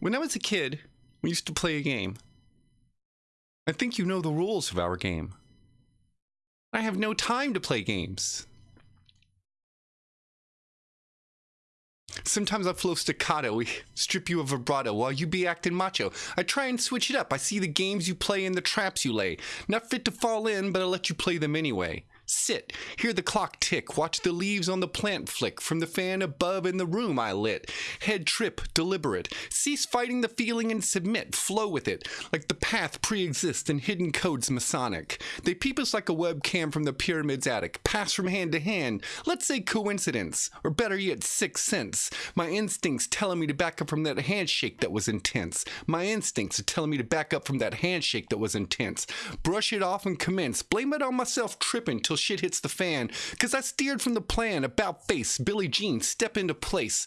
When I was a kid, we used to play a game. I think you know the rules of our game. I have no time to play games. Sometimes I flow staccato, we strip you of vibrato while you be acting macho. I try and switch it up. I see the games you play and the traps you lay. Not fit to fall in, but I let you play them anyway. Sit, hear the clock tick, watch the leaves on the plant flick from the fan above in the room I lit. Head trip, deliberate. Cease fighting the feeling and submit, flow with it, like the path pre exists and hidden codes Masonic. They peep us like a webcam from the pyramid's attic, pass from hand to hand. Let's say coincidence, or better yet, sixth sense. My instincts telling me to back up from that handshake that was intense. My instincts are telling me to back up from that handshake that was intense. Brush it off and commence. Blame it on myself tripping till shit hits the fan. Cause I steered from the plan, about face, Billie Jean, step into place.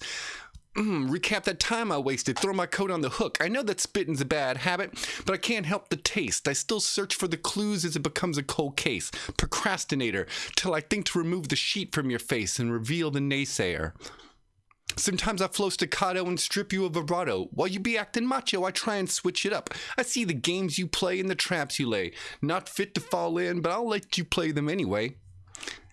Mm, recap that time I wasted, throw my coat on the hook. I know that spitting's a bad habit, but I can't help the taste. I still search for the clues as it becomes a cold case. Procrastinator, till I think to remove the sheet from your face and reveal the naysayer. Sometimes I flow staccato and strip you of vibrato. While you be acting macho, I try and switch it up. I see the games you play and the traps you lay. Not fit to fall in, but I'll let you play them anyway.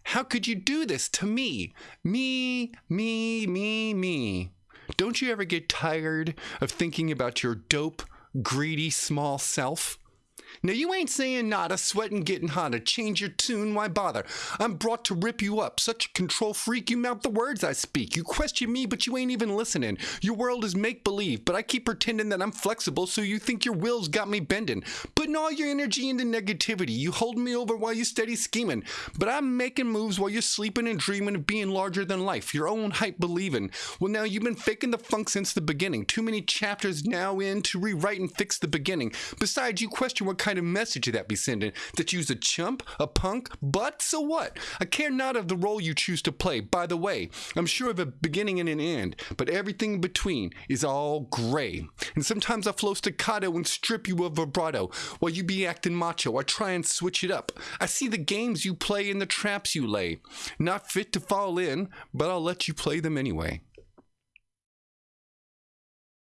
How could you do this to me? Me, me, me, me. Don't you ever get tired of thinking about your dope, greedy, small self? Now you ain't saying nada, sweating, getting hotter. Change your tune, why bother? I'm brought to rip you up. Such a control freak, you mouth the words I speak. You question me, but you ain't even listening. Your world is make believe, but I keep pretending that I'm flexible, so you think your will's got me bending. Putting all your energy into negativity. You hold me over while you steady scheming. But I'm making moves while you're sleeping and dreaming of being larger than life. Your own hype believing. Well, now you've been faking the funk since the beginning. Too many chapters now in to rewrite and fix the beginning. Besides, you question what kind of message that be sending? That you's a chump, a punk, but so what? I care not of the role you choose to play. By the way, I'm sure of a beginning and an end, but everything between is all gray. And sometimes I flow staccato and strip you of vibrato while you be acting macho. I try and switch it up. I see the games you play and the traps you lay. Not fit to fall in, but I'll let you play them anyway.